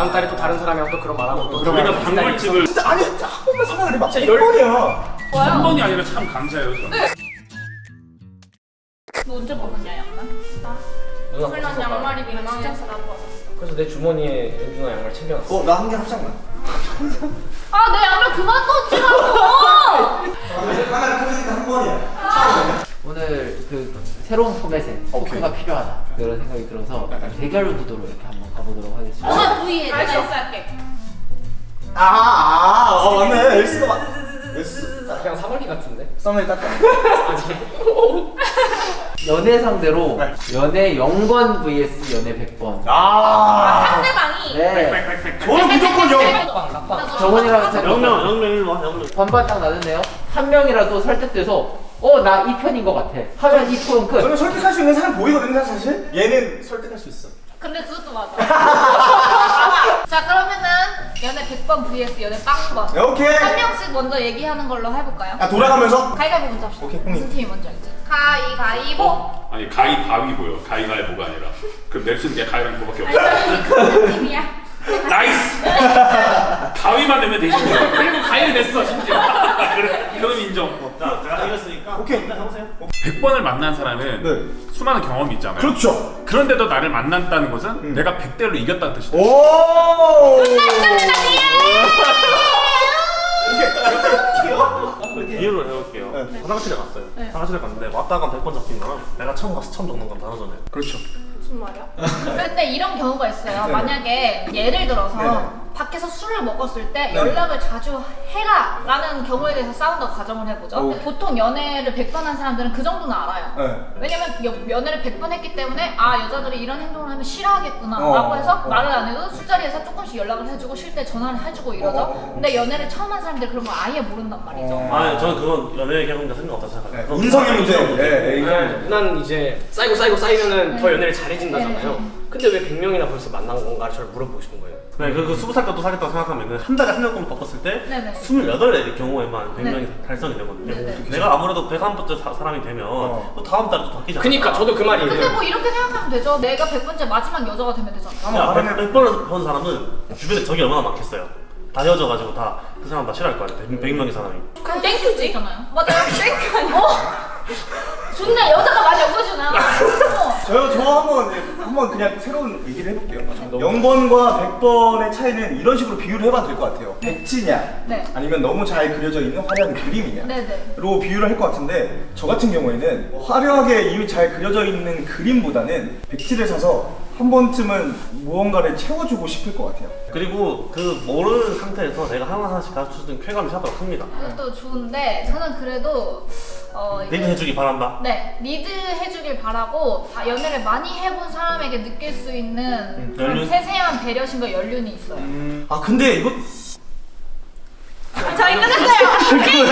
다음 달에 또 다른 사람이랑 또 그런 말하고 또 우리가 방물집을 진짜 아니 진짜 한 번만 생각을 해봐. 진짜 열 번이야. 한 번이 아니라 참 감사해요. 저는. 너 언제 먹었냐 양말? 누나 물론 벗어봐. 양말이 민망해서 나도 왔어. 그래서 내 주머니에 연준아 양말 챙겨놨어 어, 나 한 개 합장만. 아, 내 양말 그만 던지라고! 하나 끊으니까 한 번이야. 오늘 그 새로운 포맷의 포크가 필요하다 그런 생각이 들어서 대결 구도로 이렇게 한번 엄마 부위에 내가 S 할게. 아, 아, 어, 맞네. S가 맞. S. 그냥 사마귀 같은데? 썸을 닦아. 연애 상대로 네. 연애 0번 vs 연애 100번. 아. 상대방이. 네. 저는 무조건 영. 락방 락방 정원이랑 제 영명 영명 일로 와 영명. 반반 딱 나는데요. 한 명이라도 설득돼서 어 나 이 편인 것 같아. 하면 이 토론 끝. 저는 설득할 수 있는 사람 보이거든요, 사실. 얘는 설득할 수 있어. 근데 그것도 맞아. 자, 그러면은 연애 100번 vs 연애 빵번. 오케이. 한 명씩 먼저 얘기하는 걸로 해볼까요? 아, 돌아가면서. 가위바위보 먼저 합시다. 오케이. 무슨 팀이 먼저 할지. 가위바위보. 아니 가위 바위보요. 가위가위보가 아니라. 그럼 넥슨 그냥 가위랑 이거밖에 없어. 아니, 그 팀이야. Nice. 가위만 내면 되시죠. 그리고 가위를 냈어 심지어 그래. 그럼 인정. 자, 제가 이겼으니까 오케이. 일단 해보세요. 100번을 만난 사람은 네. 수많은 경험이 있잖아요. 그렇죠. 그런데도 나를 만났다는 것은 내가 100대로 이겼다는 뜻이다. 오. 비유를 해볼게요. 네. 화장실에 갔어요. 네. 화장실에 갔는데 왔다가 100번 잡힌 거랑 내가 처음 가서 처음 적는 건 다르잖아요. 그렇죠. 무슨 말이야? 근데 이런 경우가 있어요. 만약에 예를 들어서 네네. 밖에서 술을 먹었을 때 연락을 자주 해라 라는 경우에 대해서 싸운다고 가정을 해보죠. 오. 보통 연애를 100번 한 사람들은 그 정도는 알아요. 네. 왜냐면 여- 연애를 100번 했기 때문에 아 여자들이 이런 행동을 하면 싫어하겠구나 어, 라고 해서 어. 말을 안 해도 술자리에서 조금씩 연락을 해주고 쉴 때 전화를 해주고 이러죠. 어, 어, 어. 근데 연애를 처음 한 사람들 그런 걸 아예 모른단 말이죠. 어. 아, 저는 그건 연애 경험과 상관없다 생각해요. 네. 인성의 문제. 문제. 네, 네. 네, 이제 쌓이고 쌓이고 쌓이면 은 더 연애를 잘해진다잖아요 네. 근데 왜 100명이나 벌써 만난 건가를 저를 물어보고 싶은 거예요 네, 그, 그 20살 때도 사귀었다고 생각하면 한 달에 한 명꼴 바꿨을 때 네네. 28의 경우에만 100명이 네. 달성이 되거든요. 네네. 내가 아무래도 101번째 사, 사람이 되면 어. 또 다음 달에 또 바뀌지 않을까? 그니까 저도 그 말이에요 근데 뭐 이렇게 생각하면 되죠. 내가 100번째 마지막 여자가 되면 되잖아. 야, 100, 100번을 본 사람은 주변에 적이 얼마나 많겠어요. 다 헤어져가지고 다 그 사람 다 싫어할 거 아니에요. 100, 명의 사람이. 그럼 thank you지 있잖아요. 맞아요. thank you 아니야? 어? 좋네. 여자가 많이 없어지나. 어. 저, 저 한번, 예, 한번 그냥 새로운 얘기를 해볼게요. 0번과 100번의 차이는 이런 식으로 비유를 해봐도 될 것 같아요. 백지냐, 네. 아니면 너무 잘 그려져 있는 화려한 그림이냐. 네 네. 로 비유를 할 것 같은데 저 같은 경우에는 화려하게 이미 잘 그려져 있는 그림보다는 백지를 사서 한 번쯤은 무언가를 채워주고 싶을 것 같아요. 그리고 그 모르는 상태에서 내가 하나하나씩 가르쳐주는 쾌감이 합니다. 그것도 좋은데 저는 그래도 어 리드 해주기 바란다. 네 리드 해주길 바라고 다 연애를 많이 해본 사람에게 느낄 수 있는 연륜? 세세한 배려심과 연륜이 있어요. 아 근데 이거 저희 끝났어요. 잠깐만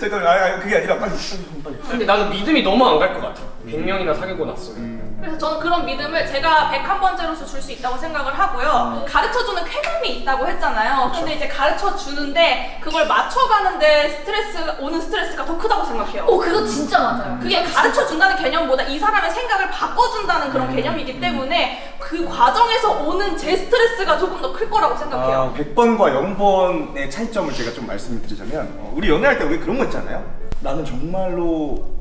잠깐만 아, 아 그게 아니라 빨리 빨리 빨리. 근데 나는 믿음이 너무 안 갈 것 같아 100명이나 사귀고 났으면 그래서 저는 그런 믿음을 제가 101번째로서 줄 수 있다고 생각을 하고요. 가르쳐주는 쾌감이 있다고 했잖아요. 근데 이제 가르쳐주는데 그걸 맞춰가는데 스트레스, 오는 스트레스가 더 크다고 생각해요. 오 그거 진짜 맞아요. 그게 가르쳐준다는 개념보다 이 사람의 생각을 바꿔준다는 그런 개념이기 때문에 그 과정에서 오는 제 스트레스가 조금 더 클 거라고 생각해요. 아, 100번과 0번의 차이점을 제가 좀 말씀을 드리자면 어, 우리 연애할 때왜 그런 거 있잖아요. 나는 정말로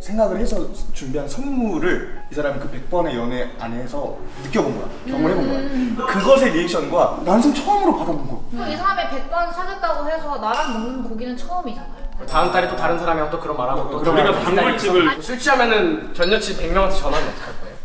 생각을 해서 준비한 선물을 이 사람이 그 100번의 연애 안에서 느껴본 거야. 경험을 해본 거야. 그것의 리액션과 난생 처음으로 받아본 거. 그이 사람이 100번 사귀었다고 해서 나랑 먹는 고기는 처음이잖아요. 다음 달에 또 다른 사람이랑 또 그런 말하고 또 우리가 기다리고. 술 취하면은 전 여친 100명한테 전화하면 어떡할 거예요?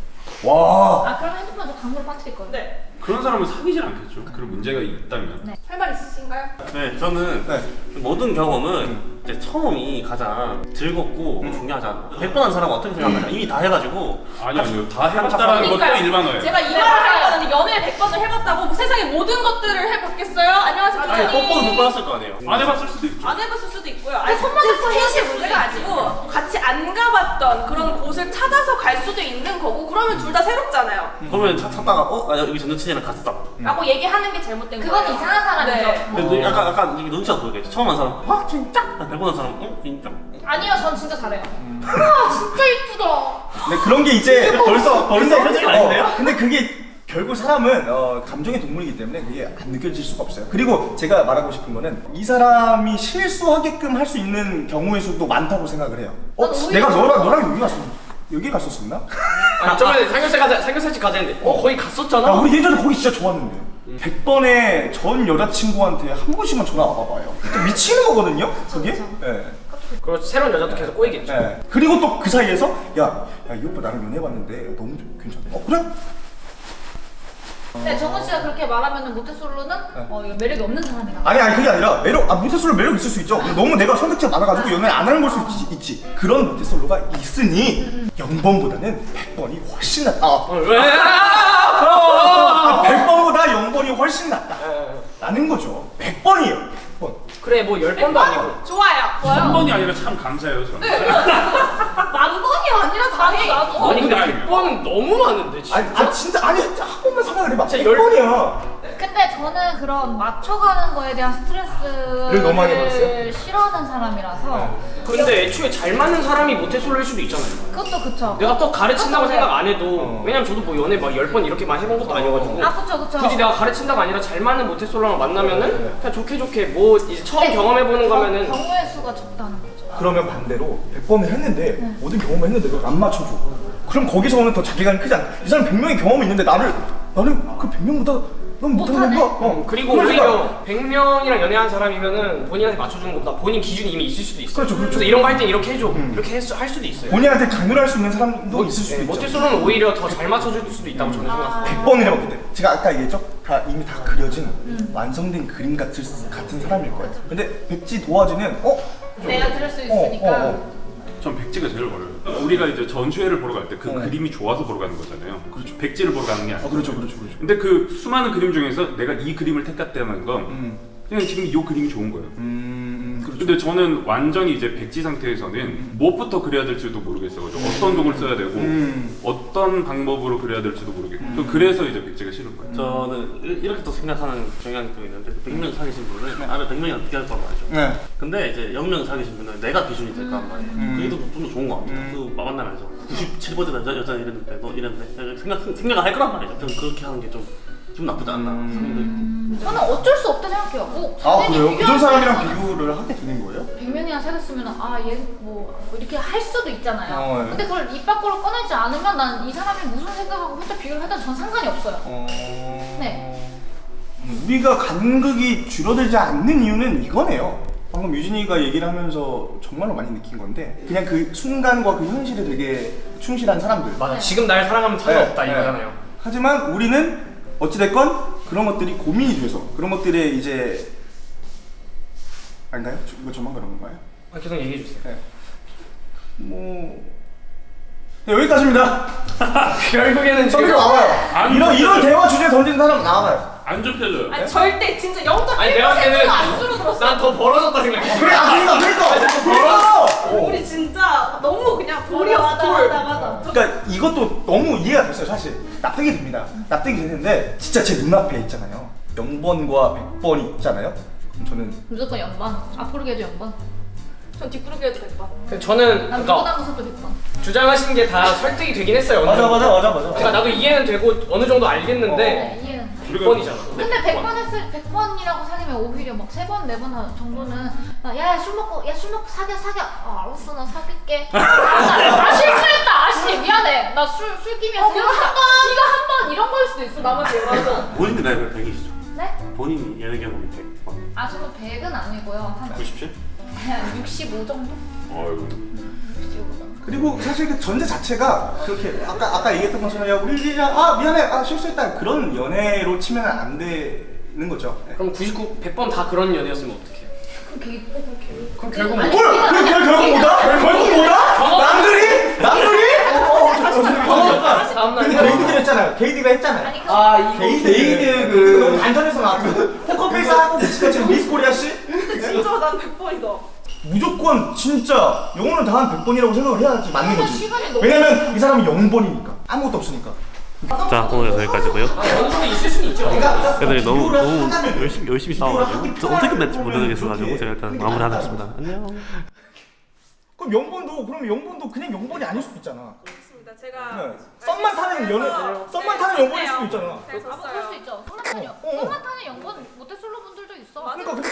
와. 아 그럼 핸드폰 저 강물로 빠뜨릴 거예요. 네. 그런 사람은 사귀질 않겠죠. 그런 문제가 있다면. 할말 있으신가요? 네, 저는 네. 모든 경험은 이제 처음이 가장 즐겁고 중요하지 않나. 100번 한 사람은 어떻게 생각하냐. 이미 다 해가지고. 아니 아니요. 다 해봤다라는 것도. 일반어예요. 제가 이 말을 하려고 연애 100번을 해봤다고 뭐 세상의 모든 것들을 해봤 겠어요? 안녕하세요, 아니. 뽀뽀도 못 받았을 거 아니에요. 안 해봤을 수도 있죠. 안 해봤을 수도 있고요. 아니 손만질 스킨십 문제가 아니고 같이 안 가봤던 그런 곳을 찾아서 갈 수도 있는 거고 그러면 둘 다 새롭잖아요. 그러면 차 찾다가 어? 아, 여기 전 여친이랑 갔어. 라고 얘기하는 게 잘못된 그건 거예요. 이상한 사람이죠. 네. 근데 약간 약간 눈치가 보이겠지. 처음 한 사람, 와 진짜. 100번 한 사람, 응 진짜. 아니요, 전 진짜 잘해요. 와, 진짜 이쁘다. 근데 그런 게 이제 벌써 벌써 표정이 아닌데요? 어, 근데 그게 결국 사람은 어, 감정의 동물이기 때문에 그게 안 느껴질 수가 없어요. 그리고 제가 말하고 싶은 거는 이 사람이 실수하게끔 할 수 있는 경우의 수도 많다고 생각을 해요. 어, 내가. 너랑 너랑 여기 갔었 여기 갔었었나? 아니 저번에 삼겹살 가자 삼겹살집 가자는데 어 거기 갔었잖아. 아, 우리 예전에 거기 진짜 좋았는데. 100번에 전 여자친구한테 한 번씩만 전화 와봐봐요. 진짜 미치는 거거든요, 그게? 예. 그리고 새로운 여자도 계속 꼬이겠죠. 예. 그리고 또 그 사이에서 야, 야, 이 오빠 나랑 연애해봤는데 너무 좀 괜찮아. 어, 그래? 근데 정은 씨가 그렇게 말하면 모태솔로는 어, 이거 매력이 없는 사람이다. 아니 아니 그게 아니라 매력 아 모태솔로 매력 있을 수 있죠 너무 내가 선택지가 많아가지고 연애 안 하는 걸 수 있지, 있지 그런 모태솔로가 있으니 0번보다는 100번이 훨씬 낫다 어, 왜? 아, 100번보다 0번이 훨씬 낫다 라는 거죠 100번이에요 100번 그래 뭐열 번도 아니고. 좋아요. 한 번이 아니라 참 감사해요 저는. 만 번이 아니라 다행히 나도. 아니 근데 100번은 너무 많은데 진짜. 아니 아, 진짜 아니 진짜 한 번만 생각을 해봐 진짜 열- 100번이야 근데 저는 그런 맞춰가는 거에 대한 스트레스를 너무 많이 받았어요? 싫어하는 사람이라서 근데 애초에 잘 맞는 사람이 모태솔로일 수도 있잖아요. 그것도 그쵸. 내가 또 가르친다고 생각 안 해도 어. 왜냐면 저도 뭐 연애 막열번 이렇게만 해본 것도 아니어가지고 아 그쵸 그쵸. 굳이 내가 가르친다가 아니라 잘 맞는 모태솔로랑 만나면은 그냥 좋게 좋게 뭐 이제 처음 네. 경험해보는 거면은 경- 경우의 수가 적다는 거죠. 그러면 반대로 100번을 했는데 모든 경험을 했는데 너안 맞춰줘 그럼 거기서는 더 자괴감이 크지 않아 이 사람 100명의 경험이 있는데 나를 나는 그 100명보다 넌 못하는. 건가? 어. 그리고 그러니까. 오히려 100명이랑 연애한 사람이면은 본인한테 맞춰주는 것보다 본인 기준이 이미 있을 수도 있어요. 그렇죠, 그렇죠. 래서 이런 거할때 이렇게 해줘. 이렇게 해서 할 수도 있어요. 본인한테 강요할 수 있는 사람도 있을 수도 네, 있죠. 모태솔로는 오히려 더 잘 맞춰줄 수도 있다고 저는 아. 생각해요. 100번을 해봤기 때문에 제가 아까 얘기했죠? 다 이미 다 그려진 완성된 그림 같은, 같은 사람일 거예요 근데 백지 도화지는 어? 내가 들을 수 어, 있으니까. 어, 어. 전 백지가 제일 어려워요. 우리가 이제 전시회를 보러 갈 때그 어. 그림이 좋아서 보러 가는 거잖아요. 그렇죠. 백지를 보러 가는 게 아니고. 아 그렇죠 그렇죠 그렇죠 근데 그 수많은 그림 중에서 내가 이 그림을 택했다는 건 음, 그냥 지금 이 그림이 좋은 거예요. 음 근데 저는 완전히 이제 백지 상태에서는 무엇부터 그려야 될지도 모르겠어가지고 어떤 동을 써야 되고 음. 어떤 방법으로 그려야 될지도 모르겠고 저 그래서 이제 백지가 싫은 거예요. 저는 이- 이렇게 또 생각하는 경향이 또 있는데 100명 사귀신 분은 나를 100명이 어떻게 할 거란 말이죠. 네. 근데 이제 0명 사귀신 분은 내가 기준이 될 거란 말이에요. 음. 그게 또 좀더 좋은 것 같아요. 그 만나면서 97번째 여자, 여자 이랬는데 너 이랬는데 생각, 생각을 할 거란 말이죠. 저는 그렇게 하는 게좀 기분 나쁘지 않나 음. 저는 어쩔 수 없다 생각해요. 뭐 아 그래요? 비교할 그전 사람이랑. 비교를 하게 되는 거예요? 100명이나 사귀었으면 아얘뭐 이렇게 할 수도 있잖아요. 어, 예. 근데 그걸 입 밖으로 꺼내지 않으면 난 이 사람이 무슨 생각하고 혼자 비교를 하든 전 상관이 없어요. 어... 네. 음, 우리가 간극이 줄어들지 않는 이유는 이거네요. 방금 유진이가 얘기를 하면서 정말로 많이 느낀 건데 그냥 그 순간과 그 현실에 되게 충실한 사람들. 맞아. 지금 날 사랑하면 상관없다 네, 이거잖아요. 네. 하지만 우리는 어찌됐건 그런 것들이 고민이 돼서 그런 것들에 이제 아닌가요? 저- 이거 저만 그런 건가요? 아, 계속 얘기해 주세요. 네. 뭐 네, 여기까지입니다. 결국에는 지금 나와요. 안 이런 이런. 대화 주제 던지는 사람 나와요. 안 좁혀져요. 아니 절대 진짜 0.1%가 아니 내가 봤을 때는 안 줄어들었어. 난더 벌어졌다 생각해. 그래, 아, 그러니까, 그러니까. 우리 진짜 너무 그냥 돌이었어 돌. 맞아. 그러니까 이것도 너무 이해가 됐어요, 사실. 납득이 됩니다. 납득이 되는데 진짜 제 눈앞에 있잖아요. 0번과 100번이 있잖아요. 그럼 저는 무조건 연반. 앞으로 해도 연반. 전 뒷구르기 해도 될까? 저는 난 그러니까 100번. 주장하신 게다 설득이 되긴 했어요. 맞아. 맞아, 맞아, 맞아. 그러니까 나도 이해는 되고 어느 정도 알겠는데 네, 이해는. 우리가 100번이잖아. 근데 100번 했을 100번이라고 사귀면 오히려 막 3번, 4번 정도는 야 술 먹고 야 술 먹고 사겨 사겨. 아, 알았어 나 사귈게. 아, 나- 아 실수했다. 아씨 미안해. 나 술 술김이었어. 이거 한 번. 이거 한 번 이런 거일 수도 있어. 나만 맞아. 본인이 나이가 100이시죠? 네? 본인이 연애 경험이 100번 아 저는 100은 아니고요. 한 97? 65 정도? 어이구. 65 정도. 그리고 사실 그 전제 자체가 그렇게 아까 아까 얘기했던 것처럼 야 우리 그냥 아 미안해 아 실수했다 그런 연애로 치면 안 되는 거죠. 네. 그럼 99, 100번 다 그런 연애였으면 어떡해요? 그럼 그럼 걔. 그럼 결국 뭐? 뭘? 그결 결국 뭐다? 결국 뭐다? 남들이 남들이? 근데 게이드가 했잖아요. 게이드가 했잖아요. 그아 이거 게이드 게이드 그그 단전에서 나왔던 포커페이스 하고 지금 지금 미스 코리아 씨 근데 진짜 난 100번이다. 무조건 진짜 영혼을 다한 100번이라고 생각을 해야지 맞는 거지. 왜냐면 이 사람이 0번이니까 아무것도 없으니까. 자 오늘 여기까지고요 아, 있죠. 애들이 너무 너무 열심히 열심히 싸워가지고 저 어떻게 끝날지 모르겠어가지고 제가 일단 마무리하겠습니다 안녕 그럼 0번도 그럼 0번도 그냥 0번이 아닐 수도 있잖아. 알겠습니다. 제가 네. 썸만 타는 연애 그래서- 썸만 네, 타는 연보일 좋네요. 수도 있잖아 잘 아, 뭐 그럴 수 졌어요. 있죠. 썸만 타는 연- 어, 어. 썸만 타는 연건 모태솔로 분들도 있어. 맞아. 그러니까